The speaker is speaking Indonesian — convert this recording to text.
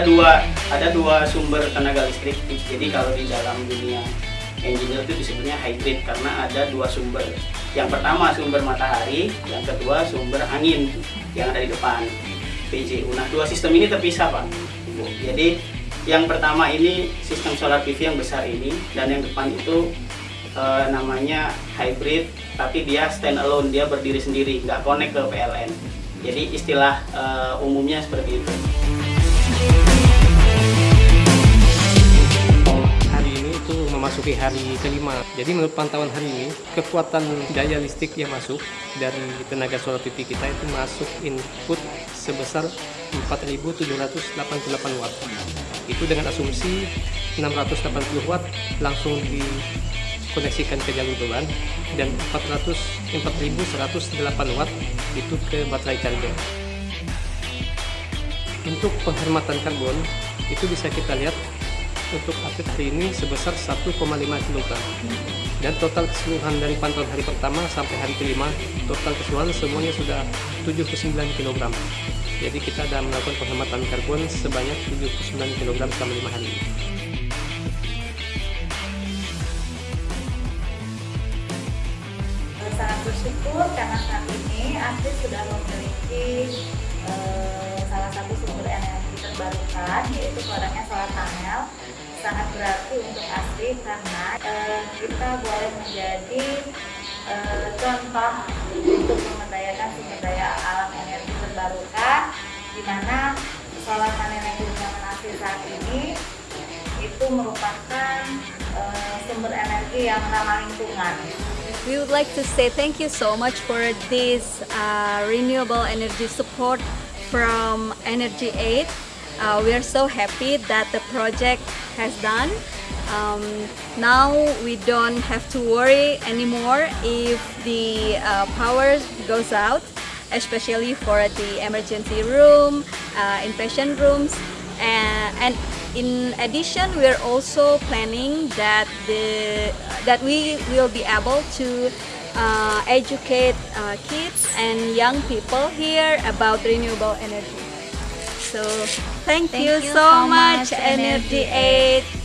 dua ada dua sumber tenaga listrik. Jadi kalau di dalam dunia engineer itu disebutnya hybrid karena ada dua sumber. Yang pertama sumber matahari, yang kedua sumber angin yang ada di depan PJU. Nah dua sistem ini terpisah pak. Jadi yang pertama ini sistem solar PV yang besar ini dan yang depan itu eh, namanya hybrid tapi dia stand alone dia berdiri sendiri nggak connect ke PLN. Jadi istilah eh, umumnya seperti itu. Memasuki hari kelima. Jadi menurut pantauan hari ini, kekuatan daya listrik yang masuk dari tenaga solar PV kita itu masuk input sebesar 4.788 watt. Itu dengan asumsi 680 watt langsung dikoneksikan ke jalur beban dan 400 4.108 watt itu ke baterai charger. Untuk penghematan karbon itu bisa kita lihat untuk update hari ini sebesar 1,5 kg dan total keseluruhan dari pantauan hari pertama sampai hari kelima total keseluruhan semuanya sudah 79 kg jadi kita ada melakukan penghematan karbon sebanyak 79 kg selama 5 hari. Sangat bersyukur karena saat ini Asri sudah memiliki eh, salah satu sumber energi terbarukan yaitu produknya solar panel sangat berarti untuk Asri karena eh, kita boleh menjadi eh, contoh untuk memberdayakan sumber daya alam energi terbarukan di mana solar panel yang digunakan Asri saat ini itu merupakan sumber energi yang ramah lingkungan. We would like to say thank you so much for this uh, renewable energy support from Energy Aid. Uh, we are so happy that the project has done. Um, now we don't have to worry anymore if the uh, power goes out, especially for the emergency room, uh, inpatient rooms, and, and in addition, we are also planning that the that we will be able to uh, educate uh, kids and young people here about renewable energy. So thank, Thank you, you so so much, much, Energy Energy Aid.